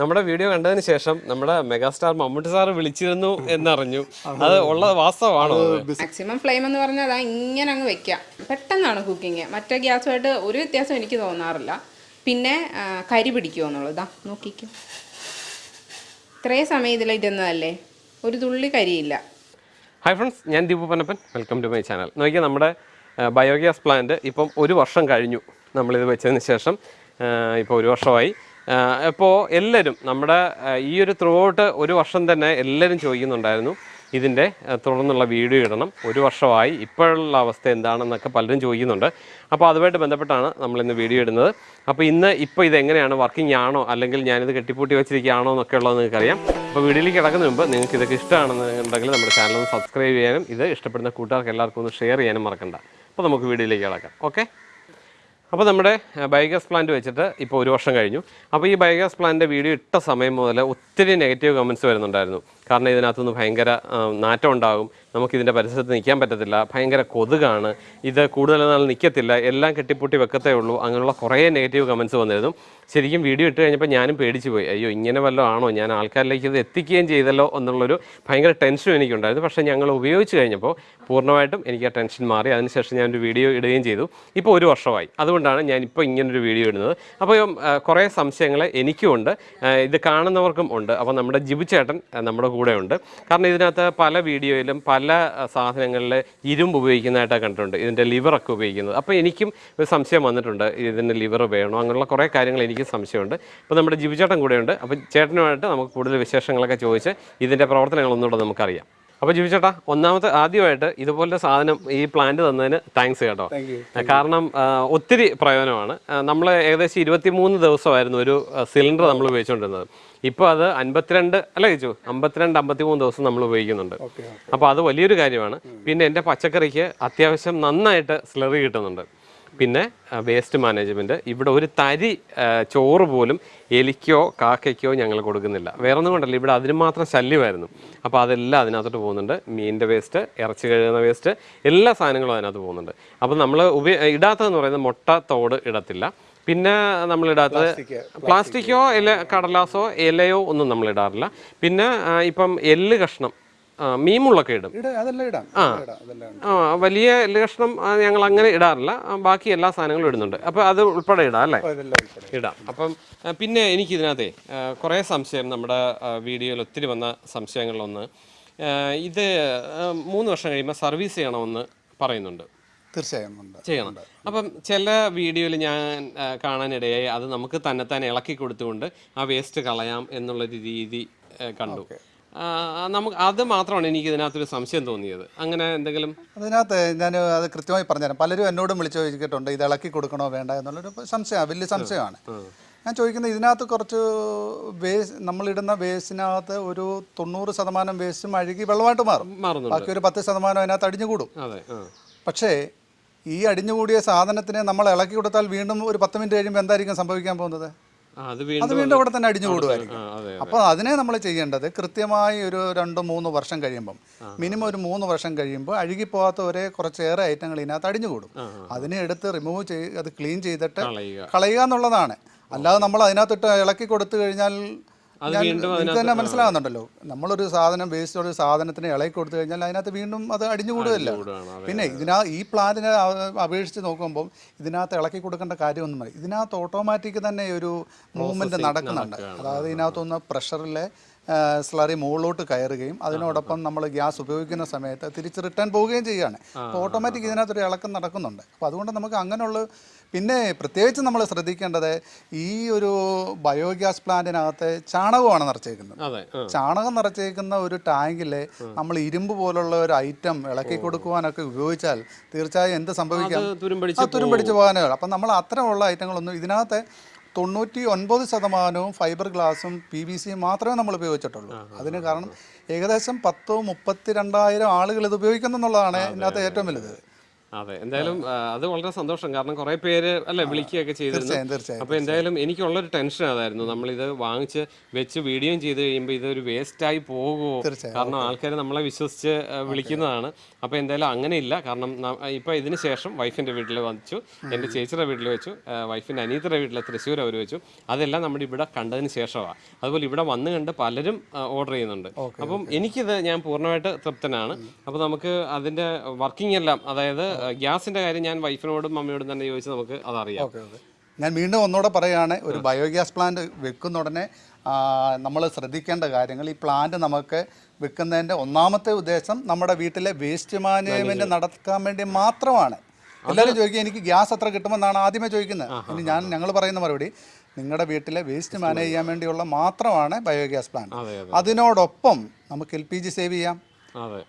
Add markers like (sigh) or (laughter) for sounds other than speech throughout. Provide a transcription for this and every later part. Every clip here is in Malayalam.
നമ്മുടെ വീഡിയോ കണ്ടതിന് ശേഷം നമ്മുടെ മെഗാസ്റ്റാർ മമ്മൂട്ടി സാർ വിളിച്ചിരുന്നു എന്നറിഞ്ഞു. അത് ഉള്ള വാസ്തവമാണോ മാക്സിമം ഫ്ലെയിം എന്ന് പറഞ്ഞാൽ അതാ ഇങ്ങനെ അങ്ങ് വെക്കാം പെട്ടെന്നാണ് കുക്കിങ് മറ്റേ ഗ്യാസുമായിട്ട് ഒരു വ്യത്യാസം എനിക്ക് തോന്നാറില്ല. പിന്നെ കരി പിടിക്കുമോ എന്നുള്ളത്. ഇതാ നോക്കിക്കും. ഇത്രയും സമയം ഇതിൽ ഇരുന്നതല്ലേ? ഒരു തുള്ളി കരിയില്ല. ഹായ് ഫ്രണ്ട്സ് ഞാൻ Deepu Panappan. Welcome to my channel നോക്കിയാൽ നമ്മുടെ ബയോഗ്യാസ് പ്ലാന്റ് ഇപ്പം ഒരു വർഷം കഴിഞ്ഞു നമ്മളിത് വെച്ചതിന് ശേഷം ഇപ്പോൾ ഒരു വർഷമായി. ഇപ്പോൾ എല്ലാവരും നമ്മുടെ ഈ ഒരു ത്രൂ ഔട്ട് ഒരു വർഷം തന്നെ എല്ലാവരും ചോദിക്കുന്നുണ്ടായിരുന്നു ഇതിന്റെ തുടർന്നുള്ള വീഡിയോ ഇടണം. ഒരു വർഷമായി ഇപ്പോഴുള്ള അവസ്ഥ എന്താണെന്നൊക്കെ പലരും ചോദിക്കുന്നുണ്ട്. അപ്പോൾ അതുമായിട്ട് ബന്ധപ്പെട്ടാണ് നമ്മൾ ഇന്ന് വീഡിയോ ഇടുന്നത്. അപ്പോൾ ഇന്ന് ഇപ്പോൾ ഇത് എങ്ങനെയാണ് വർക്കിംഗ് ആണോ? അല്ലെങ്കിൽ ഞാനിത് കെട്ടിപ്പൂട്ടി വെച്ചിരിക്കുകയാണോ എന്നൊക്കെ ഉള്ളത് നിങ്ങൾക്കറിയാം. അപ്പോൾ വീഡിയോയിലേക്ക് കിടക്കുന്ന മുമ്പ് നിങ്ങൾക്ക് ഇതൊക്കെ ഇഷ്ടമാണെന്നുണ്ടെങ്കിൽ നമ്മുടെ ചാനൽ ഒന്ന് സബ്സ്ക്രൈബ് ചെയ്യാനും ഇത് ഇഷ്ടപ്പെടുന്ന കൂട്ടുകാർക്ക് എല്ലാവർക്കും ഒന്ന് ഷെയർ ചെയ്യാനും മറക്കണ്ട. അപ്പോൾ നമുക്ക് വീഡിയോയിലേക്ക് കിടക്കാം. ഓക്കെ അപ്പോൾ നമ്മുടെ ബയോഗ്യാസ് പ്ലാന്റ് വെച്ചിട്ട് ഇപ്പോൾ ഒരു വർഷം കഴിഞ്ഞു. അപ്പോൾ ഈ ബയോഗ്യാസ് പ്ലാന്റിന്റെ വീഡിയോ ഇട്ട സമയം മുതൽ ഒത്തിരി നെഗറ്റീവ് കമന്റ്സ് വരുന്നുണ്ടായിരുന്നു. കാരണം ഇതിനകത്തുനിന്ന് ഭയങ്കര നാറ്റം ഉണ്ടാകും. നമുക്കിതിന്റെ പരിസരത്ത് നിൽക്കാൻ പറ്റത്തില്ല. ഭയങ്കര കൊതുകാണ്. ഇത് കൂടുതൽ നാൾ നിൽക്കത്തില്ല. എല്ലാം കെട്ടിപ്പൂട്ടി വെക്കത്തേ ഉള്ളൂ. അങ്ങനെയുള്ള കുറേ നെഗറ്റീവ് കമൻസ് വന്നിരുന്നു. ശരിക്കും വീഡിയോ ഇട്ട് കഴിഞ്ഞപ്പോൾ ഞാനും പേടിച്ചു പോയി. അയ്യോ ഇങ്ങനെ വല്ലതും ആണോ? ഞാൻ ആൾക്കാരിലേക്ക് ഇത് എത്തിക്കുകയും ചെയ്തല്ലോ എന്നുള്ളൊരു ഭയങ്കര ടെൻഷനും എനിക്കുണ്ടായിരുന്നു. പക്ഷേ ഞങ്ങൾ ഉപയോഗിച്ച് കഴിഞ്ഞപ്പോൾ പൂർണമായിട്ടും എനിക്ക് ആ ടെൻഷൻ മാറി. അതിനുശേഷം ഞാനൊരു വീഡിയോ ഇടുകയും ചെയ്തു. ഇപ്പോൾ ഒരു വർഷമായി. അതുകൊണ്ടാണ് ഞാൻ ഇപ്പോൾ ഇങ്ങനൊരു വീഡിയോ ഇടുന്നത്. അപ്പോൾ കുറേ സംശയങ്ങൾ എനിക്കും ഉണ്ട് ഇത് കാണുന്നവർക്കും ഉണ്ട്. അപ്പോൾ നമ്മുടെ ജിബു ചേട്ടൻ നമ്മുടെ കൂടെ ഉണ്ട് കാരണം ഇതിനകത്ത് പല വീഡിയോയിലും പല സാധനങ്ങളിൽ ഇരുമ്പ് ഉപയോഗിക്കുന്നതായിട്ടാണ് കണ്ടിട്ടുണ്ട്. ഇതിന്റെ ലിവറൊക്കെ ഉപയോഗിക്കുന്നത്. അപ്പോൾ എനിക്കും ഒരു സംശയം വന്നിട്ടുണ്ട് ഇതിന്റെ ലിവർ വേണോ? അങ്ങനെയുള്ള കുറേ കാര്യങ്ങൾ എനിക്ക് സംശയമുണ്ട്. അപ്പോൾ നമ്മുടെ ജീവിച്ചേട്ടൻ ചേട്ടൻ കൂടെയുണ്ട്. അപ്പോൾ ചേട്ടനുമായിട്ട് നമുക്ക് കൂടുതൽ വിശേഷങ്ങളൊക്കെ ചോദിച്ച് ഇതിന്റെ പ്രവർത്തനങ്ങളൊന്നുകൂടെ നമുക്കറിയാം. അപ്പോൾ ജീവിച്ചേട്ടാ ഒന്നാമത്തെ ആദ്യമായിട്ട് ഇതുപോലത്തെ സാധനം ഈ പ്ലാന്റ് തന്നതിന് താങ്ക്സ് കേട്ടോ. കാരണം ഒത്തിരി പ്രയോജനമാണ്. നമ്മൾ ഏകദേശം ഇരുപത്തിമൂന്ന് ദിവസമായിരുന്നു ഒരു സിലിണ്ടർ നമ്മൾ ഉപയോഗിച്ചുകൊണ്ടിരുന്നത്. ഇപ്പോൾ അത് അൻപത്തിരണ്ട് അല്ല ചോദിച്ചു അമ്പത്തിരണ്ട് അമ്പത്തിമൂന്ന് ദിവസം നമ്മൾ ഉപയോഗിക്കുന്നുണ്ട്. അപ്പോൾ അത് വലിയൊരു കാര്യമാണ്. പിന്നെ എന്റെ പച്ചക്കറിക്ക് അത്യാവശ്യം നന്നായിട്ട് സ്ലറി കിട്ടുന്നുണ്ട്. പിന്നെ വേസ്റ്റ് മാനേജ്മെന്റ് ഇവിടെ ഒരു തരി ചോറ് പോലും എലിക്കോ കാക്കയ്ക്കോ ഞങ്ങൾ കൊടുക്കുന്നില്ല. വേറെ ഒന്നും കൊണ്ടല്ല ഇവിടെ അതിന് മാത്രം ശല്യമായിരുന്നു. അപ്പോൾ അതെല്ലാം അതിനകത്തോട്ട് പോകുന്നുണ്ട്. മീനിന്റെ വേസ്റ്റ് ഇറച്ചി കഴുകുന്ന വേസ്റ്റ് എല്ലാ സാധനങ്ങളും അതിനകത്ത് പോകുന്നുണ്ട്. അപ്പോൾ നമ്മൾ ഉപയോഗ ഇടാത്തതെന്ന് പറയുന്നത് മുട്ട തോട് ഇടത്തില്ല. പിന്നെ നമ്മൾ ഇടാത്തത് പ്ലാസ്റ്റിക്കോ ഇല കടലാസോ ഇലയോ ഒന്നും നമ്മളിടാറില്ല പിന്നെ ഇപ്പം എല്ല് കഷ്ണം മീമുള്ളൊക്കെ ഇടും. ഇടാം. ആ. വലിയ ലക്ഷണം കഷ്ണം ഞങ്ങൾ അങ്ങനെ ഇടാറില്ല ബാക്കി എല്ലാ സാധനങ്ങളും ഇടുന്നുണ്ട്. അപ്പോൾ അത് ഉൾപ്പെടെ ഇടാം അല്ലേ? ഇടാം. അപ്പം പിന്നെ എനിക്ക് ഇതിനകത്തെ കുറേ സംശയം നമ്മുടെ വീഡിയോയിൽ ഒത്തിരി വന്ന സംശയങ്ങളിലൊന്ന് ആ, ഇത് ആ, മൂന്ന് വർഷം കഴിയുമ്പോൾ സർവീസ് ചെയ്യണമെന്ന് പറയുന്നുണ്ട്. തീർച്ചയായും ചെയ്യണം. അപ്പം ചില വീഡിയോയിൽ ഞാൻ ആ, കാണാനിടയായി അത് നമുക്ക് തന്നെ തന്നെ ഇളക്കി കൊടുത്തുകൊണ്ട് ആ വേസ്റ്റ് കളയാം എന്നുള്ള രീതി കണ്ടു. ആ, നമുക്ക് അത് മാത്രമാണ് എനിക്ക് ഇതിനകത്തൊരു സംശയം തോന്നിയത്. അങ്ങനെ എന്തെങ്കിലും അതിനകത്ത് ഞാൻ അത് കൃത്യമായി പറഞ്ഞുതരാം. പലരും എന്നോടും വിളിച്ചു ചോദിച്ചിട്ടുണ്ട് ഇത് ഇളക്കി കൊടുക്കണോ വേണ്ട? എന്നുള്ളൊരു സംശയമാണ് വലിയ സംശയമാണ്. ഞാൻ ചോദിക്കുന്നത് ഇതിനകത്ത് കുറച്ച് വേസ്റ്റ് നമ്മളിടുന്ന വേസ്റ്റിനകത്ത് ഒരു തൊണ്ണൂറ് ശതമാനം വേസ്റ്റും അഴുകി വെള്ളമായിട്ട് മാറും. ബാക്കി ഒരു പത്ത് ശതമാനം അതിനകത്ത് അടിഞ്ഞുകൂടും. അതെ പക്ഷേ ഈ അടിഞ്ഞുകൂടിയ സാധനത്തിനെ നമ്മൾ ഇളക്കി കൊടുത്താൽ വീണ്ടും ഒരു പത്ത് മിനിറ്റ് കഴിയുമ്പോൾ എന്തായിരിക്കും സംഭവിക്കാൻ പോകുന്നത്? അത് വീണ്ടും അവിടെ തന്നെ അടിഞ്ഞു കൂടുമായിരിക്കും. അപ്പോൾ അതിനെ നമ്മൾ ചെയ്യേണ്ടത് കൃത്യമായി ഒരു രണ്ട് മൂന്ന് വർഷം കഴിയുമ്പം. മിനിമം ഒരു മൂന്ന് വർഷം കഴിയുമ്പോൾ അഴുകിപ്പോകാത്ത ഒരേ കുറച്ചേറെ ഐറ്റങ്ങൾ ഇതിനകത്ത് അടിഞ്ഞു കൂടും. അതിനെ എടുത്ത് റിമൂവ് ചെയ്ത് അത് ക്ലീൻ ചെയ്തിട്ട് കളയുക. എന്നുള്ളതാണ്. അല്ലാതെ നമ്മൾ അതിനകത്തിട്ട് ഇളക്കി കൊടുത്തു കഴിഞ്ഞാൽ നിങ്ങൾക്ക് തന്നെ മനസ്സിലാകുന്നുണ്ടല്ലോ. നമ്മളൊരു സാധനം വേസ്റ്റ് ഒരു സാധനത്തിന് ഇളക്കി കൊടുത്തു കഴിഞ്ഞാൽ അതിനകത്ത് വീണ്ടും അത് അടിഞ്ഞു കൂടുകയാണ് പിന്നെ ഇതിനാ ഈ പ്ലാന്റിനെ അപേക്ഷിച്ച് നോക്കുമ്പോൾ ഇതിനകത്ത് ഇളക്കി കൊടുക്കേണ്ട കാര്യമൊന്നും ഇതിനകത്ത് ഓട്ടോമാറ്റിക് തന്നെ ഒരു മൂവ്മെന്റ് നടക്കുന്നുണ്ട്. അതായത് ഇതിനകത്തൊന്ന് പ്രഷറിലെ സ്ലറി മുകളിലോട്ട് കയറുകയും അതിനോടൊപ്പം നമ്മൾ ഗ്യാസ് ഉപയോഗിക്കുന്ന സമയത്ത് തിരിച്ച് റിട്ടേൺ പോവുകയും ചെയ്യുകയാണ്. അപ്പോൾ ഓട്ടോമാറ്റിക് ഇതിനകത്തൊരു ഇളക്കം നടക്കുന്നുണ്ട്. അപ്പോൾ അതുകൊണ്ട് നമുക്ക് അങ്ങനെയുള്ള പിന്നെ പ്രത്യേകിച്ച് നമ്മൾ ശ്രദ്ധിക്കേണ്ടത് ഈ ഒരു ബയോഗ്യാസ് പ്ലാന്റിനകത്ത് ചാണകമാണ് നിറച്ചേക്കുന്നത്. ചാണകം നിറച്ചേക്കുന്ന ഒരു ടാങ്കിൽ നമ്മൾ ഇരുമ്പ് പോലുള്ള ഒരു ഐറ്റം ഇളക്കി കൊടുക്കുവാനൊക്കെ ഉപയോഗിച്ചാൽ തീർച്ചയായും എന്ത് സംഭവിക്കാം? തുരുമ്പടിച്ച് ആ തുരും പിടിച്ചു പോകാനേ അപ്പം നമ്മൾ അത്തരമുള്ള ഐറ്റങ്ങളൊന്നും ഇതിനകത്ത് തൊണ്ണൂറ്റി ഒൻപത് ശതമാനവും ഫൈബർ ഗ്ലാസും പി വി സിയും മാത്രമേ നമ്മൾ ഉപയോഗിച്ചിട്ടുള്ളൂ. അതിന് കാരണം ഏകദേശം പത്തോ മുപ്പത്തി രണ്ടായിരം ആളുകൾ ഇത് ഉപയോഗിക്കുന്നു എന്നുള്ളതാണ് ഇതിനകത്ത് ഏറ്റവും വലുത്. അതെ എന്തായാലും അത് വളരെ സന്തോഷം. കാരണം കുറെ പേര് അല്ലെ വിളിക്കുകയൊക്കെ ചെയ്തിരുന്നു. അപ്പൊ എന്തായാലും എനിക്കുള്ളൊരു ടെൻഷൻ അതായിരുന്നു. നമ്മൾ ഇത് വാങ്ങിച്ച് വെച്ച് വീഡിയോയും ചെയ്ത് കഴിയുമ്പോൾ ഇത് ഒരു വേസ്റ്റ് ആയി പോകുമോ കാരണം ആൾക്കാർ നമ്മളെ വിശ്വസിച്ച് വിളിക്കുന്നതാണ്. അപ്പൊ എന്തായാലും അങ്ങനെ ഇല്ല കാരണം ഇപ്പൊ ഇതിന് ശേഷം വൈഫിന്റെ വീട്ടിൽ വച്ചു. എന്റെ ചേച്ചിയുടെ വീട്ടിൽ വെച്ചു. വൈഫിന്റെ അനീതയുടെ വീട്ടിൽ തൃശ്ശൂർ അവർ വെച്ചു. അതെല്ലാം നമ്മുടെ ഇവിടെ കണ്ടതിന് ശേഷമാണ് അതുപോലെ ഇവിടെ വന്നു കണ്ട് പലരും ഓർഡർ ചെയ്യുന്നുണ്ട്. അപ്പം എനിക്കിത് ഞാൻ പൂർണമായിട്ട് തൃപ്തനാണ്. അപ്പൊ നമുക്ക് അതിന്റെ വർക്കിംഗ് എല്ലാം അതായത് ഗ്യാസിന്റെ കാര്യം ഞാൻ വൈഫിനോടും മമ്മിയോടും തന്നെ ചോദിച്ച് നമുക്ക് അതറിയാം. ഞാൻ വീണ്ടും ഒന്നുകൂടെ പറയുകയാണ് ഒരു ബയോഗ്യാസ് പ്ലാന്റ് വെക്കുന്ന ഉടനെ നമ്മൾ ശ്രദ്ധിക്കേണ്ട കാര്യങ്ങൾ ഈ പ്ലാന്റ് നമുക്ക് വെക്കുന്നതിന്റെ ഒന്നാമത്തെ ഉദ്ദേശം നമ്മുടെ വീട്ടിലെ വേസ്റ്റ് മാനേജ്മെന്റ് നടക്കാൻ വേണ്ടി മാത്രമാണ്. എല്ലാവരും ചോദിക്കുക എനിക്ക് ഗ്യാസ് എത്ര കിട്ടുമെന്നാണ് ആദ്യമേ ചോദിക്കുന്നത്. ഇനി ഞാൻ ഞങ്ങൾ പറയുന്ന മറുപടി നിങ്ങളുടെ വീട്ടിലെ വേസ്റ്റ് മാനേജ് ചെയ്യാൻ വേണ്ടിയുള്ള മാത്രമാണ് ബയോഗ്യാസ് പ്ലാന്റ്. അതെ അതെ. അതിനോടൊപ്പം നമുക്ക് എൽ പി ജി സേവ് ചെയ്യാം.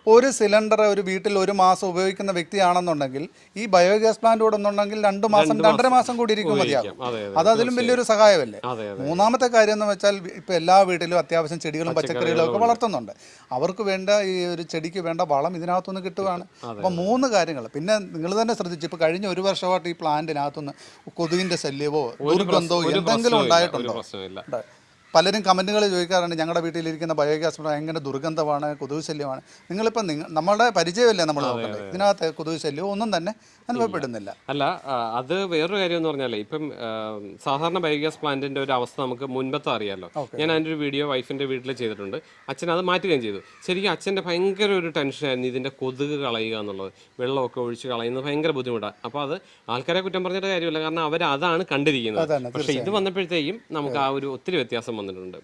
ഒരു സിലിണ്ടർ ഒരു വീട്ടിൽ ഒരു മാസം ഉപയോഗിക്കുന്ന വ്യക്തിയാണെന്നുണ്ടെങ്കിൽ ഈ ബയോഗ്യാസ് പ്ലാന്റ് കൂടെ ഒന്നുണ്ടെങ്കിൽ രണ്ട് മാസം രണ്ടര മാസം കൂടി ഇരിക്കും മതിയാകും അതെ അതെ അത്. അതിലും വലിയൊരു സഹായമല്ലേ? മൂന്നാമത്തെ കാര്യം എന്ന് വെച്ചാൽ ഇപ്പൊ എല്ലാ വീട്ടിലും അത്യാവശ്യം ചെടികളും പച്ചക്കറികളും ഒക്കെ വളർത്തുന്നുണ്ട്. അവർക്ക് വേണ്ട ഈ ഒരു ചെടിക്ക് വേണ്ട വളം ഇതിനകത്തുനിന്ന് കിട്ടുകയാണ് അപ്പൊ മൂന്ന് കാര്യങ്ങൾ പിന്നെ നിങ്ങൾ തന്നെ ശ്രദ്ധിച്ചു ഇപ്പൊ കഴിഞ്ഞ ഒരു വർഷമായിട്ട് ഈ പ്ലാന്റിനകത്തുനിന്ന് കൊതുകിന്റെ ശല്യമോ ദുർഗന്ധമോ എന്തെങ്കിലും ഉണ്ടായിട്ടുണ്ടോ. പലരും കമന്റുകൾ ചോദിക്കാറുണ്ട് ഞങ്ങളുടെ വീട്ടിലിരിക്കുന്ന ബയോഗ്യാസ് എങ്ങനെ ദുർഗന്ധമാണ് കൊതുക് ശല്യമാണ് നിങ്ങളിപ്പോൾ നിങ്ങൾ നമ്മുടെ പരിചയമല്ലേ നമ്മൾ ഇതിനകത്ത് കൊതുക് ശല്യം ഒന്നും തന്നെ അനുഭവപ്പെടുന്നില്ല. അല്ല അത് വേറൊരു കാര്യം എന്ന് പറഞ്ഞാലേ ഇപ്പം സാധാരണ ബയോഗ്യാസ് പ്ലാന്റിന്റെ ഒരു അവസ്ഥ നമുക്ക് മുൻപത്തെ അറിയാലോ. ഞാൻ അതിന്റെ ഒരു വീഡിയോ വൈഫിന്റെ വീട്ടിൽ ചെയ്തിട്ടുണ്ട്. അച്ഛൻ അത് മാറ്റുകയും ചെയ്തു. ശരിക്കും അച്ഛന്റെ ഭയങ്കര ഒരു ടെൻഷനായിരുന്നു ഇതിന്റെ കൊതുക് കളയുക എന്നുള്ളത്. വെള്ളമൊക്കെ ഒഴിച്ച് കളയുന്നത് ഭയങ്കര ബുദ്ധിമുട്ടാണ് അപ്പോൾ അത് ആൾക്കാരെ കുറ്റം പറഞ്ഞിട്ട് കാര്യമില്ല. കാരണം അവർ അതാണ് കണ്ടിരിക്കുന്നത് പക്ഷേ ഇത് വന്നപ്പോഴത്തേക്കും നമുക്ക് ആ ഒരു ഒത്തിരി വ്യത്യാസം വന്നിട്ടുണ്ട്.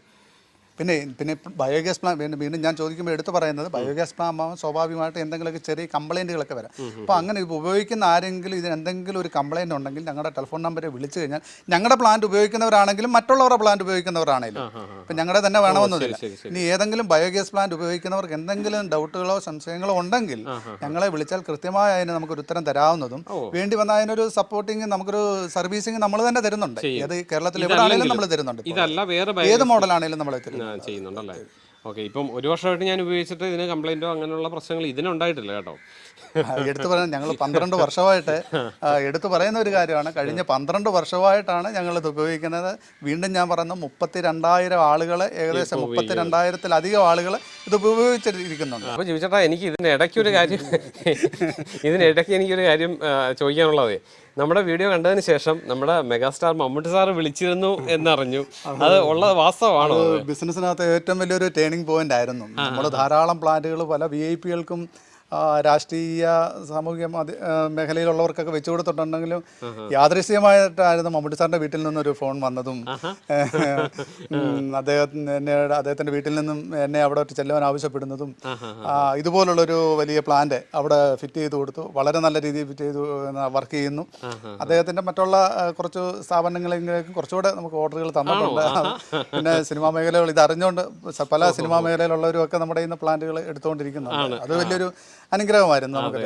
പിന്നെ പിന്നെ ബയോഗ്യാസ് പ്ലാൻ വീണ്ടും വീണ്ടും ഞാൻ ചോദിക്കുമ്പോൾ എടുത്തു പറയുന്നത് ബയോഗ്യാസ് പ്ലാൻ ആകുമ്പോൾ സ്വാഭാവികമായിട്ട് എന്തെങ്കിലുമൊക്കെ ചെറിയ കംപ്ലൈന്റുകളൊക്കെ വരാം. അപ്പോൾ അങ്ങനെ ഇത് ഉപയോഗിക്കുന്ന ആരെങ്കിലും ഇതിന് എന്തെങ്കിലും ഒരു കംപ്ലൈന്റ് ഉണ്ടെങ്കിൽ ഞങ്ങളുടെ ടെലിഫോൺ നമ്പറിൽ വിളിച്ചു കഴിഞ്ഞാൽ ഞങ്ങളുടെ പ്ലാന്റ് ഉപയോഗിക്കുന്നവരാണെങ്കിലും മറ്റുള്ളവരുടെ പ്ലാന്റ് ഉപയോഗിക്കുന്നവരാണെങ്കിലും ഇപ്പം ഞങ്ങളുടെ തന്നെ വേണമെന്നൊന്നുമില്ല. ഇനി ഏതെങ്കിലും ബയോഗ്യാസ് പ്ലാന്റ് ഉപയോഗിക്കുന്നവർക്ക് എന്തെങ്കിലും ഡൗട്ടുകളോ സംശയങ്ങളോ ഉണ്ടെങ്കിൽ ഞങ്ങളെ വിളിച്ചാൽ കൃത്യമായി അതിന് നമുക്കൊരു ഉത്തരം തരാവുന്നതും വേണ്ടി വന്ന അതിനൊരു സപ്പോർട്ടിങ് നമുക്കൊരു സർവീസിങ് നമ്മൾ തന്നെ തരുന്നുണ്ട്. ഏത് കേരളത്തിൽ എവിടെ ആണെങ്കിലും നമ്മൾ തരുന്നുണ്ട് ഏത് മോഡലാണെങ്കിലും നമ്മൾ തരുന്നു ആ, ചെയ്യുന്നുണ്ടല്ലേ? ഓക്കെ ഇപ്പം ഒരു വർഷമായിട്ട് ഞാൻ ഉപയോഗിച്ചിട്ട് ഇതിന് കംപ്ലൈന്റോ അങ്ങനെയുള്ള പ്രശ്നങ്ങൾ ഇതിനുണ്ടായിട്ടില്ല കേട്ടോ. എടുത്തു പറയാൻ ഞങ്ങൾ പന്ത്രണ്ട് വർഷമായിട്ട് എടുത്തു പറയുന്ന ഒരു കാര്യമാണ്. കഴിഞ്ഞ പന്ത്രണ്ട് വർഷമായിട്ടാണ് ഞങ്ങൾ ഇത് ഉപയോഗിക്കുന്നത്. വീണ്ടും ഞാൻ പറഞ്ഞ മുപ്പത്തി രണ്ടായിരം ആളുകൾ ഏകദേശം മുപ്പത്തി രണ്ടായിരത്തിലധികം ആളുകൾ ഇത് ഉപയോഗിച്ചിരിക്കുന്നുണ്ട് അപ്പോൾ ചോദിച്ചേട്ടാ എനിക്ക് ഇതിന്റെ ഇടയ്ക്ക് ഒരു കാര്യം ഇതിനിടയ്ക്ക് എനിക്കൊരു കാര്യം ചോദിക്കാനുള്ളതേ. നമ്മുടെ വീഡിയോ കണ്ടതിന് ശേഷം നമ്മുടെ മെഗാസ്റ്റാർ മമ്മൂട്ടി സാർ വിളിച്ചിരുന്നു എന്നറിഞ്ഞു. അത് ഉള്ള വാസ്തവമാണ് ബിസിനസ്സിനകത്ത് ഏറ്റവും വലിയൊരു ടേണിംഗ് പോയിന്റ് ആയിരുന്നു. നമ്മുടെ ധാരാളം പ്ലാന്റുകൾ പല വി ഐ പികൾക്കും രാഷ്ട്രീയ സാമൂഹിക മേഖലയിലുള്ളവർക്കൊക്കെ വെച്ചു കൊടുത്തിട്ടുണ്ടെങ്കിലും യാദൃശ്യമായിട്ടായിരുന്നു മമ്മൂട്ടി സാറിന്റെ വീട്ടിൽ നിന്നൊരു ഫോൺ വന്നതും. (laughs) അദ്ദേഹത്തിന് എന്നെ അദ്ദേഹത്തിന്റെ വീട്ടിൽ നിന്നും എന്നെ അവിടെ ചെല്ലുവാൻ ആവശ്യപ്പെടുന്നതും ഇതുപോലുള്ളൊരു വലിയ പ്ലാന്റ് അവിടെ ഫിറ്റ് ചെയ്ത് കൊടുത്തു. വളരെ നല്ല രീതിയിൽ ഫിറ്റ് ചെയ്തു വർക്ക് ചെയ്യുന്നു. അദ്ദേഹത്തിന്റെ മറ്റുള്ള കുറച്ച് സ്ഥാപനങ്ങളിലേക്കും കുറച്ചുകൂടെ നമുക്ക് ഓർഡറുകൾ തന്നിട്ടുണ്ട്. പിന്നെ സിനിമാ മേഖലകൾ ഇത് അറിഞ്ഞുകൊണ്ട് പല സിനിമാ മേഖലയിലുള്ളവരും ഒക്കെ നമ്മുടെ ഇന്ന് പ്ലാന്റുകൾ എടുത്തുകൊണ്ടിരിക്കുന്നു അത് വലിയൊരു അനുഗ്രഹമായിരുന്നു നമുക്ക്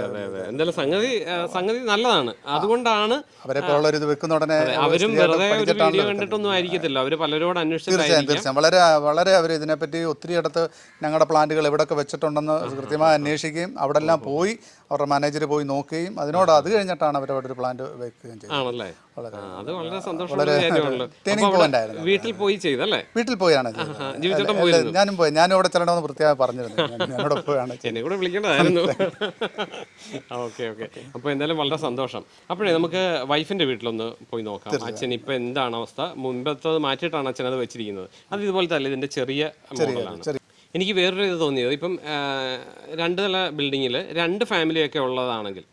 എന്തായാലും സംഗതി സംഗതി നല്ലതാണ്. അതുകൊണ്ടാണ് അവരെ ഒരു ഇത് വെക്കുന്ന ഉടനെ അവരും വെറുതെ വീഡിയോ കണ്ടിട്ടൊന്നും ആയിരിക്കത്തില്ല. അവർ പലരോട് തീർച്ചയായും തീർച്ചയായും. വളരെ വളരെ അവർ ഇതിനെപ്പറ്റി ഒത്തിരി അടുത്ത് ഞങ്ങളുടെ പ്ലാന്റുകൾ എവിടെയൊക്കെ വെച്ചിട്ടുണ്ടെന്ന് കൃത്യമായി അന്വേഷിക്കുകയും അവിടെ എല്ലാം പോയി അവരുടെ മാനേജർ പോയി നോക്കുകയും അതിനോട് അത് കഴിഞ്ഞിട്ടാണ് അവർ അവിടെ ഒരു പ്ലാന്റ് വെക്കുകയും ചെയ്തത്. ആണല്ലേ? അത് വളരെ സന്തോഷമുള്ള (laughs) വീട്ടിൽ പോയി ചെയ്തല്ലേ വീട്ടിൽ പോയാണ് ഞാനും പോയി. ഞാനും അവിടെ ചെല്ലണമെന്ന് പ്രത്യേകം പറഞ്ഞിരുന്നു. പോയാണ്. എന്നെ കൂടെ വിളിക്കേണ്ടതായിരുന്നു. (laughs) Okay okay. അപ്പോൾ എന്തായാലും വളരെ സന്തോഷം. അപ്പോഴേ നമുക്ക് വൈഫിന്റെ വീട്ടിലൊന്ന് പോയി നോക്കാം. അച്ഛൻ ഇപ്പൊ എന്താണ് അവസ്ഥ? മുൻപത്തത് മാറ്റിയിട്ടാണ് അച്ഛൻ അത് വെച്ചിരിക്കുന്നത്. അത് ഇതുപോലത്തെ അല്ല ഇതിന്റെ ചെറിയ മോഡലാണ്. എനിക്ക് വേറൊരു ഇത് തോന്നിയത്. ഇപ്പം രണ്ട് നില ബിൽഡിങ്ങിൽ രണ്ട് ഫാമിലിയൊക്കെ ഉള്ളതാണെങ്കിൽ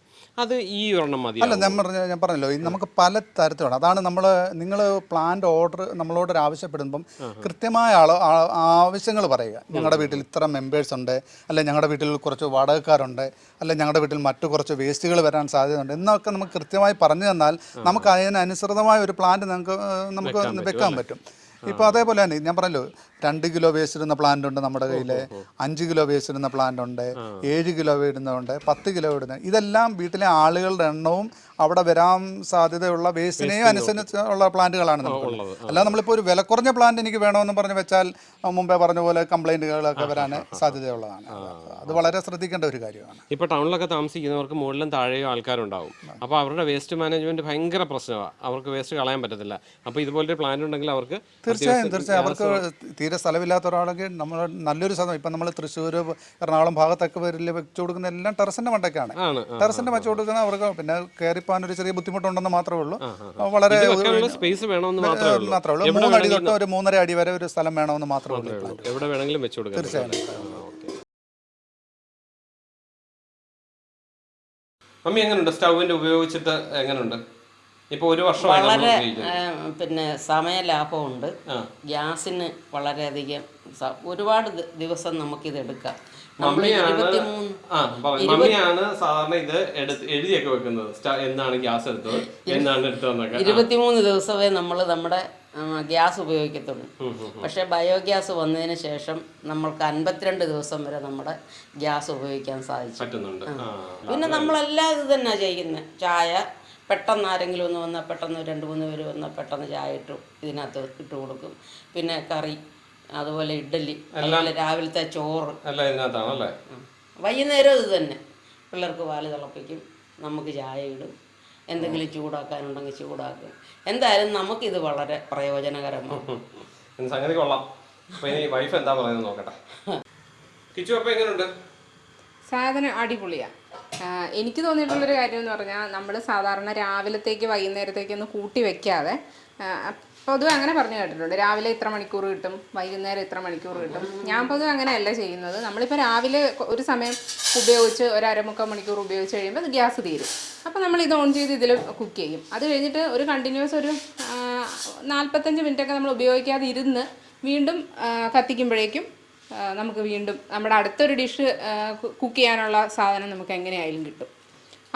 അത് ഈ ഒരെണ്ണം മതി അല്ല ഞാൻ പറഞ്ഞ ഞാൻ പറഞ്ഞല്ലോ നമുക്ക് പല തരത്തിലാണ് അതാണ് നമ്മൾ നിങ്ങൾ പ്ലാന്റ് ഓർഡർ നമ്മളോട് ആവശ്യപ്പെടുമ്പം കൃത്യമായ ആളോ ആവശ്യങ്ങൾ പറയുക. ഞങ്ങളുടെ വീട്ടിൽ ഇത്ര മെമ്പേഴ്സ് ഉണ്ട് അല്ലെ ഞങ്ങളുടെ വീട്ടിൽ കുറച്ച് വാടകക്കാരുണ്ട് അല്ലെ ഞങ്ങളുടെ വീട്ടിൽ മറ്റു കുറച്ച് വേസ്റ്റുകൾ വരാൻ സാധ്യതയുണ്ട് എന്നൊക്കെ നമുക്ക് കൃത്യമായി പറഞ്ഞു തന്നാൽ നമുക്ക് അതിനനുസൃതമായ ഒരു പ്ലാന്റ് നമുക്ക് നമുക്ക് വെക്കാൻ പറ്റും ഇപ്പോൾ അതേപോലെ തന്നെ ഞാൻ പറഞ്ഞല്ലോ രണ്ട് കിലോ വേസ്റ്റ് ഇടുന്ന പ്ലാന്റ് ഉണ്ട് നമ്മുടെ കയ്യിൽ അഞ്ച് കിലോ വേസ്റ്റ് ഇടുന്ന പ്ലാന്റ് ഉണ്ട്. ഏഴ് കിലോ ഇടുന്നതുണ്ട്. പത്ത് കിലോ ഇടുന്ന ഇതെല്ലാം വീട്ടിലെ ആളുകളുടെ എണ്ണവും അവിടെ വരാൻ സാധ്യതയുള്ള വേസ്റ്റിനെയും അനുസരിച്ചുള്ള പ്ലാന്റുകളാണ് നമുക്കുള്ളത്. അല്ലാതെ നമ്മളിപ്പോൾ ഒരു വില കുറഞ്ഞ പ്ലാന്റ് എനിക്ക് വേണമെന്ന് പറഞ്ഞ് വെച്ചാൽ മുമ്പേ പറഞ്ഞ പോലെ കംപ്ലൈന്റുകളൊക്കെ വരാൻ സാധ്യതയുള്ളതാണ്. അത് വളരെ ശ്രദ്ധിക്കേണ്ട ഒരു കാര്യമാണ്. ഇപ്പോൾ ടൗണിലൊക്കെ താമസിക്കുന്നവർക്ക് മുകളിലും താഴെയും ആൾക്കാരുണ്ടാവും. അപ്പോൾ അവരുടെ വേസ്റ്റ് മാനേജ്മെന്റ് ഭയങ്കര പ്രശ്നമാണ് അവർക്ക് വേസ്റ്റ് കളയാൻ പറ്റത്തില്ല. അപ്പോൾ ഇതുപോലൊരു പ്ലാന്റ് ഉണ്ടെങ്കിൽ അവർക്ക് തീർച്ചയായും തീർച്ചയായും. അവർക്ക് തീരെ സ്ഥലമില്ലാത്ത ഒരാളെങ്കിൽ നമ്മൾ നല്ലൊരു സ്ഥലം. ഇപ്പം നമ്മൾ തൃശ്ശൂർ എറണാകുളം ഭാഗത്തൊക്കെ പേരിൽ വെച്ചു കൊടുക്കുന്ന എല്ലാം ടെറസിന്റെ മണ്ടൊക്കെയാണ്. ടെറസിന്റെ വെച്ച് കൊടുക്കുന്ന അവർക്ക് പിന്നെ കയറിപ്പോകാൻ ഒരു ചെറിയ ബുദ്ധിമുട്ടുണ്ടെന്ന് മാത്രമേ ഉള്ളൂ. വളരെ സ്പേസ് വേണമെന്ന് മാത്രമേ ഉള്ളൂ. മൂന്നടി തൊട്ട് ഒരു മൂന്നര അടി വരെ ഒരു സ്ഥലം വേണമെന്ന് മാത്രമേ ഉള്ളൂ ഉള്ളൂ. എവിടെ വേണമെങ്കിലും വെച്ചു കൊടുക്കാം. തീർച്ചയായും. മമ്മി എങ്ങനെയുണ്ട് സ്റ്റൗവിന്റെ ഉപയോഗിച്ചിട്ട് എങ്ങനെയുണ്ട് ഇപ്പൊ ഒരു വർഷം വളരെ പിന്നെ സമയ ലാഭമുണ്ട് ഗ്യാസിന് വളരെയധികം ഒരുപാട് ദിവസം നമുക്കിത് എടുക്കാം. നമ്മൾ മമ്മിയാണ് സാധാരണ ഇത് എഴുതിയൊക്കെ വെക്കുന്നത്. എന്നാണ് ഗ്യാസ് എടുത്തത്? എന്നാണ് എടുത്തതെന്നൊക്കെ. ഇരുപത്തിമൂന്ന് ദിവസമേ നമ്മൾ നമ്മുടെ ഗ്യാസ് ഉപയോഗിക്കത്തുള്ളൂ. പക്ഷേ ബയോഗ്യാസ് വന്നതിന് ശേഷം നമ്മൾക്ക് അൻപത്തിരണ്ട് ദിവസം വരെ നമ്മുടെ ഗ്യാസ് ഉപയോഗിക്കാൻ സാധിച്ചു. പിന്നെ നമ്മളെല്ലാം ഇത് തന്നെ ചെയ്യുന്നത് ചായ പെട്ടെന്ന് ആരെങ്കിലും ഒന്ന് വന്നാൽ പെട്ടെന്ന് രണ്ട് മൂന്ന് പേര് വന്നാൽ പെട്ടെന്ന് ചായ ഇട്ടു ഇതിനകത്ത് ഇട്ട് കൊടുക്കും. പിന്നെ കറി അതുപോലെ ഇഡ്ഡലി അതുപോലെ രാവിലത്തെ ചോറ്. എല്ലാം ഇതിനകത്താണല്ലേ. വൈകുന്നേരം ഇത് തന്നെ. പിള്ളേർക്ക് പാൽ തിളപ്പിക്കും നമുക്ക് ചായ ഇടും. എന്തെങ്കിലും ചൂടാക്കാനുണ്ടെങ്കിൽ ചൂടാക്കും. എന്തായാലും നമുക്കിത് വളരെ പ്രയോജനകരമാണ്. സംഗതി കൊള്ളാം. ഇനി വൈഫ് എന്താ പറയുന്നത് നോക്കട്ടെ. (laughs) കിച്ചു അപ്പൊ എങ്ങനെയുണ്ട് സാധനം അടിപൊളിയാണ് എനിക്ക് തോന്നിയിട്ടുള്ളൊരു കാര്യം എന്ന് പറഞ്ഞാൽ നമ്മൾ സാധാരണ രാവിലത്തേക്ക് വൈകുന്നേരത്തേക്ക് ഒന്ന് കൂട്ടി വെക്കാതെ പൊതുവെ അങ്ങനെ പറഞ്ഞു കേട്ടിട്ടുണ്ട്. രാവിലെ ഇത്ര മണിക്കൂർ കിട്ടും വൈകുന്നേരം ഇത്ര മണിക്കൂർ കിട്ടും. ഞാൻ പൊതുവെ അങ്ങനെയല്ല ചെയ്യുന്നത്. നമ്മളിപ്പോൾ രാവിലെ ഒരു സമയം ഉപയോഗിച്ച് ഒരു അരമുക്കാൽ മണിക്കൂർ ഉപയോഗിച്ച് കഴിയുമ്പോൾ അത് ഗ്യാസ് തീരും. അപ്പോൾ നമ്മൾ ഇത് ഓൺ ചെയ്ത് ഇതിൽ കുക്ക് ചെയ്യും. അത് കഴിഞ്ഞിട്ട് ഒരു കണ്ടിന്യൂസ് ഒരു നാൽപ്പത്തഞ്ച് മിനിറ്റൊക്കെ നമ്മൾ ഉപയോഗിക്കാതെ ഇരുന്ന് വീണ്ടും കത്തിക്കുമ്പോഴേക്കും നമുക്ക് വീണ്ടും നമ്മുടെ അടുത്തൊരു ഡിഷ് കുക്ക് ചെയ്യാനുള്ള സാധനം നമുക്ക് എങ്ങനെയായാലും കിട്ടും.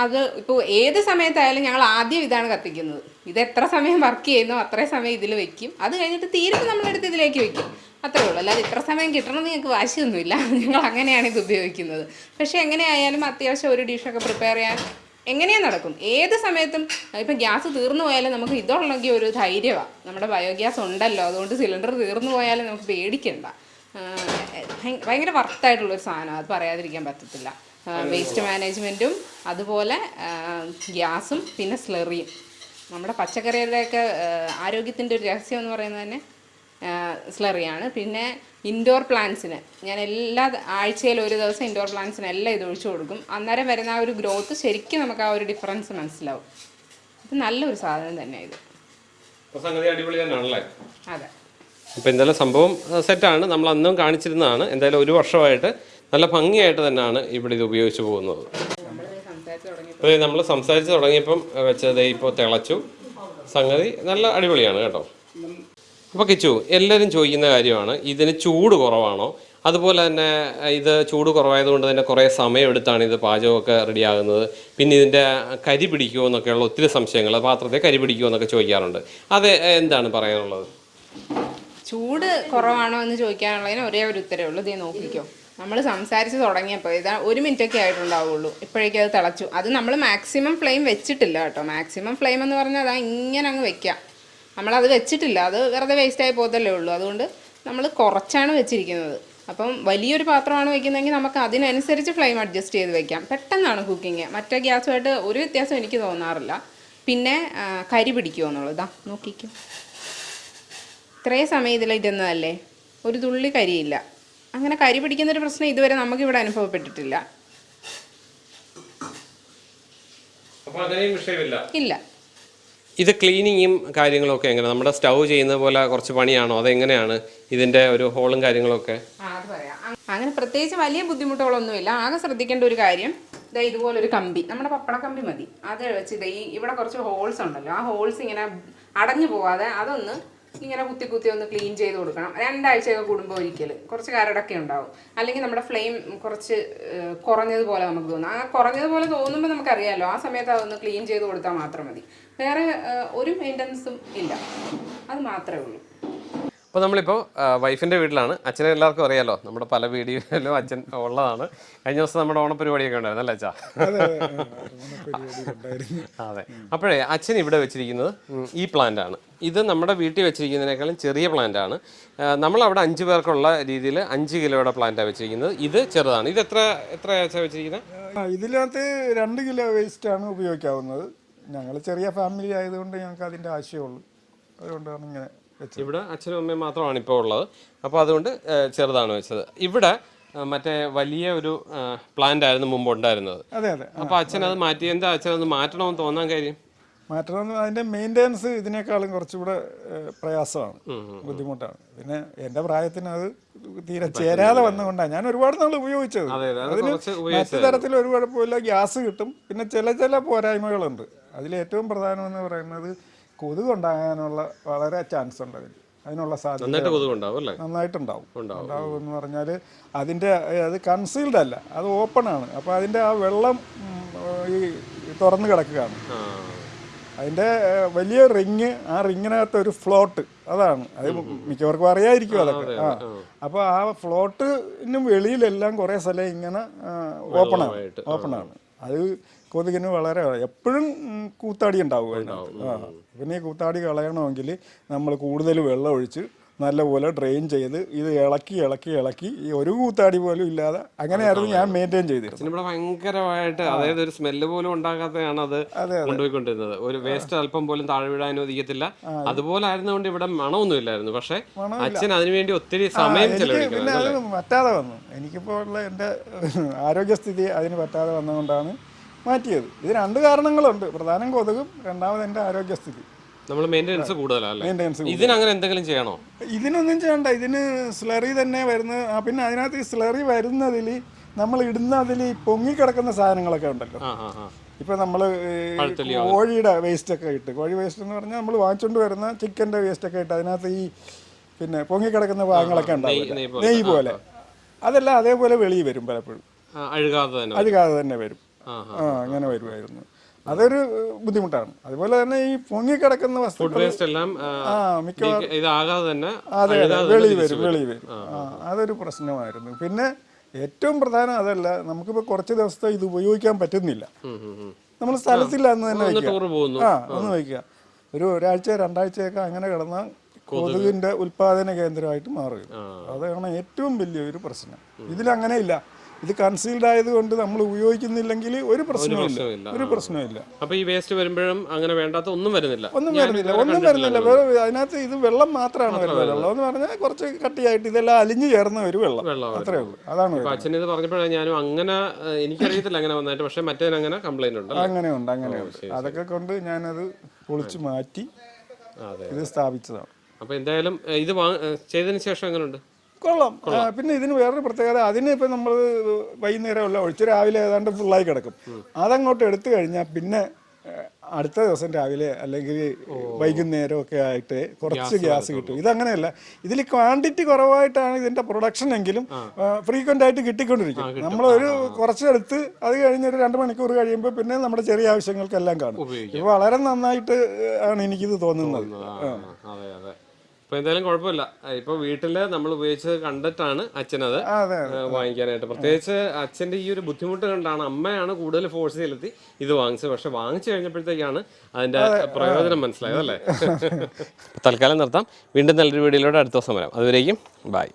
അത് ഇപ്പോൾ ഏത് സമയത്തായാലും ഞങ്ങൾ ആദ്യം ഇതാണ് കത്തിക്കുന്നത്. ഇത് എത്ര സമയം വർക്ക് ചെയ്യുന്നോ അത്രയും സമയം ഇതിൽ വെക്കും. അത് കഴിഞ്ഞിട്ട് തീരുമ്പോൾ നമ്മളെടുത്ത് ഇതിലേക്ക് വെക്കും. അത്രേ ഉള്ളൂ. അല്ലാതെ ഇത്ര സമയം കിട്ടണമെന്ന് ഞങ്ങൾക്ക് വാശിയൊന്നുമില്ല. (laughs) ഞങ്ങൾ അങ്ങനെയാണ് ഇത് ഉപയോഗിക്കുന്നത്. പക്ഷേ എങ്ങനെയായാലും അത്യാവശ്യം ഒരു ഡിഷൊക്കെ പ്രിപ്പയർ ചെയ്യാൻ എങ്ങനെയാ നടക്കും? ഏത് സമയത്തും ഇപ്പം ഗ്യാസ് തീർന്നു പോയാലും നമുക്ക് ഇതുള്ളെങ്കിൽ ഒരു ധൈര്യമാണ് നമ്മുടെ ബയോഗ്യാസ് ഉണ്ടല്ലോ. അതുകൊണ്ട് സിലിണ്ടർ തീർന്നു പോയാലും നമുക്ക് പേടിക്കണ്ട. ഭയങ്കര വർത്തായിട്ടുള്ളൊരു സാധനമാണ്. അത് പറയാതിരിക്കാൻ പറ്റത്തില്ല. വേസ്റ്റ് മാനേജ്മെന്റും അതുപോലെ ഗ്യാസും പിന്നെ സ്ലെറിയും നമ്മുടെ പച്ചക്കറികളുടെയൊക്കെ ആരോഗ്യത്തിന്റെ ഒരു രഹസ്യം എന്ന് പറയുന്നത് തന്നെ സ്ലറിയാണ് പിന്നെ ഇൻഡോർ പ്ലാന്റ്സിന് ഞാൻ എല്ലാ ആഴ്ചയിലും ഒരു ദിവസം ഇൻഡോർ പ്ലാന്റ്സിന് എല്ലാം ഇത് ഒഴിച്ചു കൊടുക്കും. അന്നേരം വരുന്ന ആ ഒരു ഗ്രോത്ത് ശരിക്കും നമുക്ക് ആ ഒരു ഡിഫറൻസ് മനസ്സിലാവും. ഇത് നല്ലൊരു സാധനം തന്നെയാണ് ഇത്. അതെ. അപ്പോൾ എന്തായാലും സംഭവം സെറ്റാണ് നമ്മൾ അന്നും കാണിച്ചിരുന്നതാണ്. എന്തായാലും ഒരു വർഷമായിട്ട് നല്ല ഭംഗിയായിട്ട് തന്നെയാണ് ഇവിടെ ഇത് ഉപയോഗിച്ച് പോകുന്നത്. അതെ നമ്മൾ സംസാരിച്ച് തുടങ്ങിയപ്പം വെച്ചത് ഇപ്പോൾ തിളച്ചു. സംഗതി നല്ല അടിപൊളിയാണ് കേട്ടോ. അപ്പോൾ കിച്ചു എല്ലാവരും ചോദിക്കുന്ന കാര്യമാണ് ഇതിന് ചൂട് കുറവാണോ? അതുപോലെ തന്നെ ഇത് ചൂട് കുറവായതുകൊണ്ട് തന്നെ കുറേ സമയമെടുത്താണ് ഇത് പാചകമൊക്കെ റെഡിയാകുന്നത്. പിന്നെ ഇതിന്റെ കരി പിടിക്കുമോ എന്നൊക്കെയുള്ള ഒത്തിരി സംശയങ്ങൾ പാത്രത്തെ കരി പിടിക്കുമോ എന്നൊക്കെ ചോദിക്കാറുണ്ട്. അത് എന്താണ് പറയാനുള്ളത്? ചൂട് കുറവാണോ എന്ന് ചോദിക്കാനുള്ളതിന് ഒരേ ഒരു ഉത്തരവേ ഉള്ളൂ. ഇതേ നോക്കിക്കോ. നമ്മൾ സംസാരിച്ച് തുടങ്ങിയപ്പോൾ ഇതാ ഒരു മിനിറ്റൊക്കെ ആയിട്ടുണ്ടാവുള്ളൂ. ഇപ്പോഴേക്കും അത് തിളച്ചു. അത് നമ്മൾ മാക്സിമം ഫ്ലെയിം വെച്ചിട്ടില്ല കേട്ടോ. മാക്സിമം ഫ്ലെയിം എന്ന് പറഞ്ഞാൽ അതാ ഇങ്ങനെ അങ്ങ് വെക്കാം. നമ്മളത് വെച്ചിട്ടില്ല. അത് വെറുതെ വേസ്റ്റായി പോകത്തല്ലേ ഉള്ളൂ. അതുകൊണ്ട് നമ്മൾ കുറച്ചാണ് വെച്ചിരിക്കുന്നത്. അപ്പം വലിയൊരു പാത്രമാണ് വെക്കുന്നതെങ്കിൽ നമുക്ക് അതിനനുസരിച്ച് ഫ്ലെയിം അഡ്ജസ്റ്റ് ചെയ്ത് വെക്കാം. പെട്ടെന്നാണ് കുക്കിങ് മറ്റേ ഗ്യാസുമായിട്ട് ഒരു വ്യത്യാസം എനിക്ക് തോന്നാറില്ല. പിന്നെ കരി പിടിക്കുമോ എന്നുള്ളതാ. നോക്കിക്കും. ഇത്രയും സമയം ഇതിലിരുന്നതല്ലേ ഒരു തുള്ളി കരിയില്ല. അങ്ങനെ കരി പിടിക്കുന്നൊരു പ്രശ്നം ഇതുവരെ നമുക്കിവിടെ അനുഭവപ്പെട്ടിട്ടില്ല. ഇല്ല. ഇത് ക്ലീനിങ്ങും കാര്യങ്ങളൊക്കെ എങ്ങനെ? നമ്മുടെ സ്റ്റൗ ചെയ്യുന്ന പോലെ കുറച്ച് പണിയാണോ? അതെങ്ങനെയാണ് ഇതിന്റെ ഒരു ഹോളും കാര്യങ്ങളൊക്കെ? ആ അത് പറയാം. അങ്ങനെ പ്രത്യേകിച്ച് വലിയ ബുദ്ധിമുട്ടുകളൊന്നുമില്ല. ആകെ ശ്രദ്ധിക്കേണ്ട ഒരു കാര്യം ഇതാ ഇതുപോലൊരു കമ്പി. നമ്മുടെ പപ്പട കമ്പി മതി. അത് വെച്ച് ഇതാ ഈ ഇവിടെ കുറച്ച് ഹോൾസ് ഉണ്ടല്ലോ. ആ ഹോൾസ് ഇങ്ങനെ അടഞ്ഞു പോവാതെ അതൊന്ന് ഇങ്ങനെ കുത്തി കുത്തി ഒന്ന് ക്ലീൻ ചെയ്ത് കൊടുക്കണം. രണ്ടാഴ്ചയൊക്കെ കൂടുമ്പോൾ ഒരിക്കൽ കുറച്ച് കരടൊക്കെ ഉണ്ടാവും. അല്ലെങ്കിൽ നമ്മുടെ ഫ്ലെയിം കുറച്ച് കുറഞ്ഞതുപോലെ നമുക്ക് തോന്നും. ആ കുറഞ്ഞതുപോലെ തോന്നുമ്പോൾ നമുക്കറിയാമല്ലോ ആ സമയത്ത് അതൊന്ന് ക്ലീൻ ചെയ്ത് കൊടുത്താൽ മാത്രം മതി. വേറെ ഒരു മെയിന്റനൻസും ഇല്ല. അത് മാത്രമേ ഉള്ളൂ. അപ്പോൾ നമ്മളിപ്പോൾ വൈഫിന്റെ വീട്ടിലാണ്. അച്ഛനെ എല്ലാവർക്കും അറിയാലോ നമ്മുടെ പല വീഡിയോയിലും അച്ഛൻ ഉള്ളതാണ്. കഴിഞ്ഞ ദിവസം നമ്മുടെ ഓണപരിപാടിയൊക്കെ ഉണ്ടായിരുന്നു അല്ലേ അച്ഛാ? അതെ അപ്പോഴേ അച്ഛൻ ഇവിടെ വെച്ചിരിക്കുന്നത് ഈ പ്ലാന്റ് ആണ്. ഇത് നമ്മുടെ വീട്ടിൽ വെച്ചിരിക്കുന്നതിനേക്കാളും ചെറിയ പ്ലാന്റ് ആണ്. നമ്മൾ അവിടെ അഞ്ച് പേർക്കുള്ള രീതിയിൽ അഞ്ച് കിലോയുടെ പ്ലാന്റാണ് വെച്ചിരിക്കുന്നത്. ഇത് ചെറുതാണ്. ഇത് എത്ര എത്ര അച്ഛാ വെച്ചിരിക്കുന്നത്? ഇതിനകത്ത് രണ്ട് കിലോ വേസ്റ്റ് ആണ് ഉപയോഗിക്കാവുന്നത്. ഞങ്ങൾ ചെറിയ ഫാമിലി ആയതുകൊണ്ട് ഞങ്ങൾക്ക് അതിന്റെ ആവശ്യമുള്ളൂ അതുകൊണ്ടാണ് ഇങ്ങനെ ഇവിടെ അച്ഛനും അമ്മയും മാത്രമാണ് ഇപ്പോൾ ഉള്ളത്. അപ്പോൾ അതുകൊണ്ട് ചെറുതാണ് വെച്ചത്. ഇവിടെ മറ്റേ വലിയ ഒരു പ്ലാന്റ് ആയിരുന്നു മുമ്പ് ഉണ്ടായിരുന്നത്. അതെ അതെ. അപ്പോൾ അച്ഛൻ അത് മാറ്റി എന്താ അച്ഛൻ അത് മാറ്റണമെന്ന് തോന്നാൻ കാര്യം? മാറ്റണമെന്ന് അതിന്റെ മെയിന്റെനൻസ് ഇതിനേക്കാളും കുറച്ചുകൂടെ പ്രയാസമാണ്. ബുദ്ധിമുട്ടാണ്. പിന്നെ എന്റെ പ്രായത്തിന് അത് തീരെ ചേരാതെ വന്നുകൊണ്ടാണ് ഞാൻ ഒരുപാട് നാൾ ഉപയോഗിച്ചത്. അതെ, അതെ, അത് അതിന് മറ്റു തരത്തിൽ ഒരു കുഴപ്പമില്ല. ഗ്യാസ് കിട്ടും. പിന്നെ ചില ചില പോരായ്മകളുണ്ട്. അതിലേറ്റവും പ്രധാനമെന്ന് പറയുന്നത് കൊതുക് ഉണ്ടാകാനുള്ള വളരെ ചാൻസ് ഉണ്ട് അതിന് അതിനുള്ള സാധ്യത നന്നായിട്ടുണ്ടാവും. ഉണ്ടാവും. എന്ന് പറഞ്ഞാൽ അതിന്റെ അത് കൺസീൽഡ് അല്ല അത് ഓപ്പൺ ആണ്. അപ്പോൾ അതിന്റെ ആ വെള്ളം ഈ തുറന്നു കിടക്കുകയാണ്. അതിന്റെ വലിയ റിങ് ആ റിങ്ങിനകത്ത് ഒരു ഫ്ലോട്ട് അതാണ്. അത് മിക്കവർക്കും അറിയായിരിക്കും അതൊക്കെ. ആ. അപ്പോൾ ആ. ഫ്ലോട്ടിനും വെളിയിലെല്ലാം കുറേ സ്ഥലം ഇങ്ങനെ ഓപ്പണാണ് ഓപ്പണാണ് അത് കൊതുകിന് വളരെ എപ്പോഴും കൂത്താടി ഉണ്ടാവും അതിനകത്ത്. ആ പിന്നെ ഈ കൂത്താടി കളയണമെങ്കിൽ നമ്മൾ കൂടുതൽ വെള്ളം ഒഴിച്ച് നല്ലപോലെ ഡ്രെയിൻ ചെയ്ത് ഇത് ഇളക്കി ഇളക്കി ഇളക്കി ഈ ഒരു കൂത്താടി പോലും ഇല്ലാതെ അങ്ങനെയായിരുന്നു ഞാൻ മെയിന്റെയിൻ ചെയ്തിരുന്നത്. ഇവിടെ ഭയങ്കരമായിട്ട് അതായത് ഒരു സ്മെല്ല് പോലും ഉണ്ടാകാത്തതാണ് അത് കൊണ്ടുപോയിക്കൊണ്ടിരുന്നത്. ഒരു വേസ്റ്റ് അല്പം പോലും താഴെ വിടാൻ അനുവദിക്കത്തില്ല. അതുപോലെ ആയിരുന്നുകൊണ്ട് ഇവിടെ മണമൊന്നും ഇല്ലായിരുന്നു. പക്ഷെ അച്ഛൻ അതിനുവേണ്ടി ഒത്തിരി സമയം ചെലവഴിക്കുന്നു പറ്റാതെ വന്നു. എനിക്കിപ്പോൾ ഉള്ള എന്റെ ആരോഗ്യസ്ഥിതി അതിന് പറ്റാതെ വന്നതുകൊണ്ടാണ് മാറ്റിയത്. ഇത് രണ്ട് കാരണങ്ങളുണ്ട്. പ്രധാനം കൊതുകും രണ്ടാമത് എന്റെ ആരോഗ്യസ്ഥിതി. നമ്മൾ മെയിന്റെനൻസ് കൂടുതലല്ലേ മെയിന്റെനൻസ് ഇതിന് എന്തെങ്കിലും ചെയ്യണോ? ഇതിനൊന്നും ചെയ്യണ്ട. ഇതിന് സ്ലറി തന്നെ വരുന്ന പിന്നെ അതിനകത്ത് ഈ സ്ലറി വരുന്നതിൽ നമ്മൾ ഇടുന്ന അതിൽ ഈ പൊങ്ങിക്കിടക്കുന്ന സാധനങ്ങളൊക്കെ ഉണ്ടല്ലോ. ഇപ്പൊ നമ്മൾ കോഴിയുടെ വേസ്റ്റ് ഒക്കെ ഇട്ട്. കോഴി വേസ്റ്റ് എന്ന് പറഞ്ഞാൽ നമ്മൾ വാങ്ങിച്ചുകൊണ്ട് വരുന്ന ചിക്കന്റെ വേസ്റ്റ് ഒക്കെ ഇട്ട് അതിനകത്ത് ഈ പിന്നെ പൊങ്ങിക്കിടക്കുന്ന ഭാഗങ്ങളൊക്കെ ഉണ്ടാവും നെയ്യ് പോലെ. അതെല്ലാം അതേപോലെ വെളിയിൽ വരും പലപ്പോഴും. അഴുകാതെ തന്നെ വരും. അങ്ങനെ വരുമായിരുന്നു അതൊരു ബുദ്ധിമുട്ടാണ്. അതുപോലെ തന്നെ ഈ പൊങ്ങിക്കിടക്കുന്ന വസ്തുക്കൾ അതെ വെളി വരും വെളി വരും. അതൊരു പ്രശ്നമായിരുന്നു. പിന്നെ ഏറ്റവും പ്രധാനം അതല്ല നമുക്കിപ്പോൾ കുറച്ച് ദിവസത്തെ ഇത് ഉപയോഗിക്കാൻ പറ്റുന്നില്ല. നമ്മൾ സ്ഥലത്തില്ല എന്ന് തന്നെ വയ്ക്കുക. ആ ഒന്ന് വയ്ക്കുക. ഒരു ഒരാഴ്ച രണ്ടാഴ്ചയൊക്കെ അങ്ങനെ കിടന്ന കൊതുകിന്റെ ഉൽപാദന കേന്ദ്രമായിട്ട് മാറുക അതാണ് ഏറ്റവും വലിയൊരു പ്രശ്നം. ഇതിലങ്ങനെ ഇല്ല ഇത് കൺസീൽഡ് ആയതുകൊണ്ട് നമ്മൾ ഉപയോഗിക്കുന്നില്ലെങ്കിൽ ഒരു പ്രശ്നവുമില്ല. ഒരു പ്രശ്നവുമില്ല. അപ്പൊ ഈ വേസ്റ്റ് വരുമ്പോഴും അങ്ങനെ വേണ്ടാത്ത ഒന്നും വരുന്നില്ല. ഒന്നും വരുന്നില്ല. ഒന്നും വരുന്നില്ല. അതിനകത്ത് ഇത് വെള്ളം മാത്രമാണ് വരുന്നത്. വെള്ളം എന്ന് പറഞ്ഞാൽ കുറച്ച് കട്ടിയായിട്ട് ഇതെല്ലാം അലിഞ്ഞു ചേർന്ന ഒരു വെള്ളം. വെള്ളം അത്രേ ഉള്ളൂ. അതാണ് അച്ഛൻ ഇത് പറഞ്ഞപ്പോഴാണ് ഞാനും അങ്ങനെ എനിക്കറിയത്തില്ല അങ്ങനെ വന്നായിട്ട്. പക്ഷെ മറ്റേ അങ്ങനെ കംപ്ലൈന്റ് ഉണ്ട് അങ്ങനെ അങ്ങനെയുണ്ട് അങ്ങനെ അതൊക്കെ കൊണ്ട് ഞാനത് പൊളിച്ചു മാറ്റി ഇത് സ്ഥാപിച്ചതാണ്. അപ്പൊ എന്തായാലും ഇത് ചെയ്തതിന് ശേഷം എങ്ങനെയുണ്ട് കൊള്ളാം. പിന്നെ ഇതിന് വേറൊരു പ്രത്യേകത അതിന് ഇപ്പം നമ്മൾ വൈകുന്നേരമല്ല ഒഴിച്ച് രാവിലെ ഏതാണ്ട് ഫുള്ളായി കിടക്കും. അതങ്ങോട്ട് എടുത്തു കഴിഞ്ഞാൽ പിന്നെ അടുത്ത ദിവസം രാവിലെ അല്ലെങ്കിൽ വൈകുന്നേരം ഒക്കെ ആയിട്ട് കുറച്ച് ഗ്യാസ് കിട്ടും. ഇതങ്ങനെയല്ല ഇതിൽ ക്വാണ്ടിറ്റി കുറവായിട്ടാണ് ഇതിന്റെ പ്രൊഡക്ഷൻ എങ്കിലും ഫ്രീക്വന്റ് ആയിട്ട് കിട്ടിക്കൊണ്ടിരിക്കും. നമ്മളൊരു കുറച്ചെടുത്ത് അത് കഴിഞ്ഞ് ഒരു രണ്ട് മണിക്കൂർ കഴിയുമ്പോൾ പിന്നെ നമ്മുടെ ചെറിയ ആവശ്യങ്ങൾക്കെല്ലാം കാണും. വളരെ നന്നായിട്ട് ആണ് എനിക്കിത് തോന്നുന്നത്. ഇപ്പൊ എന്തായാലും കുഴപ്പമില്ല. ഇപ്പൊ വീട്ടിൽ നമ്മൾ ഉപയോഗിച്ചത് കണ്ടിട്ടാണ് അച്ഛനത് വാങ്ങിക്കാനായിട്ട്. പ്രത്യേകിച്ച് അച്ഛന്റെ ഈ ഒരു ബുദ്ധിമുട്ട് കണ്ടാണ് അമ്മയാണ് കൂടുതൽ ഫോഴ്സ് ചെലുത്തി ഇത് വാങ്ങിച്ചത്. പക്ഷെ വാങ്ങിച്ചു കഴിഞ്ഞപ്പോഴത്തേക്കാണ് അതിന്റെ പ്രയോജനം മനസ്സിലായത് അല്ലേ? (laughs) തൽക്കാലം നിർത്താം. വീണ്ടും നല്ലൊരു വീഡിയോയിലൂടെ അടുത്ത ദിവസം വരാം. അതുവരേക്കും ബൈ